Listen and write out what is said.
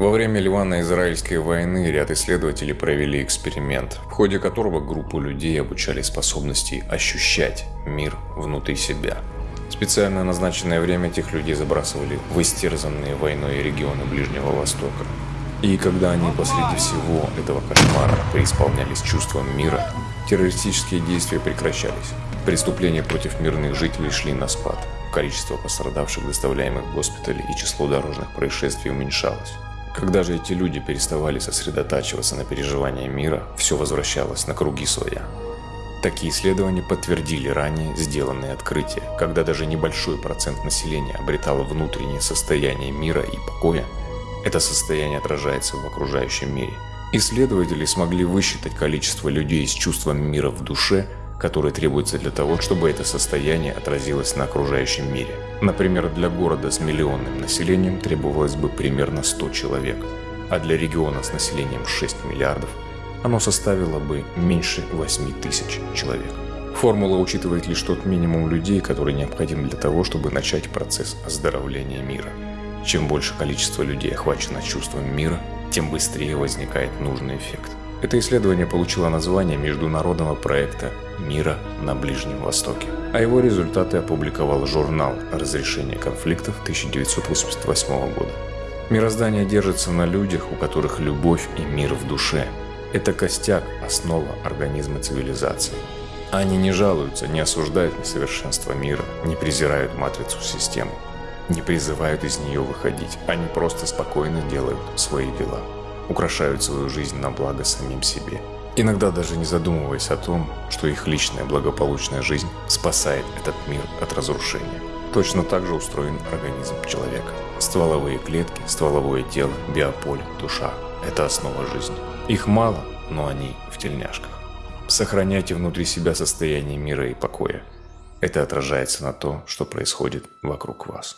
Во время Ливано-Израильской войны ряд исследователей провели эксперимент, в ходе которого группу людей обучали способности ощущать мир внутри себя. Специально назначенное время этих людей забрасывали в истерзанные войной регионы Ближнего Востока. И когда они посреди всего этого кошмара преисполнялись чувством мира, террористические действия прекращались. Преступления против мирных жителей шли на спад. Количество пострадавших, доставляемых в госпитали и число дорожных происшествий уменьшалось. Когда же эти люди переставали сосредотачиваться на переживании мира, все возвращалось на круги своя. Такие исследования подтвердили ранее сделанные открытия, когда даже небольшой процент населения обретало внутреннее состояние мира и покоя, это состояние отражается в окружающем мире. Исследователи смогли высчитать количество людей с чувством мира в душе – которые требуются для того, чтобы это состояние отразилось на окружающем мире. Например, для города с миллионным населением требовалось бы примерно 100 человек, а для региона с населением 6 миллиардов оно составило бы меньше 8 тысяч человек. Формула учитывает лишь тот минимум людей, который необходим для того, чтобы начать процесс оздоровления мира. Чем больше количество людей охвачено чувством мира, тем быстрее возникает нужный эффект. Это исследование получило название международного проекта «Мира на Ближнем Востоке», а его результаты опубликовал журнал «Разрешение конфликтов» 1988 года. Мироздание держится на людях, у которых любовь и мир в душе. Это костяк, основа организма цивилизации. Они не жалуются, не осуждают несовершенство мира, не презирают матрицу системы, не призывают из нее выходить. Они просто спокойно делают свои дела украшают свою жизнь на благо самим себе. Иногда даже не задумываясь о том, что их личная благополучная жизнь спасает этот мир от разрушения. Точно так же устроен организм человека. Стволовые клетки, стволовое тело, биополе, душа – это основа жизни. Их мало, но они в тельняшках. Сохраняйте внутри себя состояние мира и покоя. Это отражается на то, что происходит вокруг вас.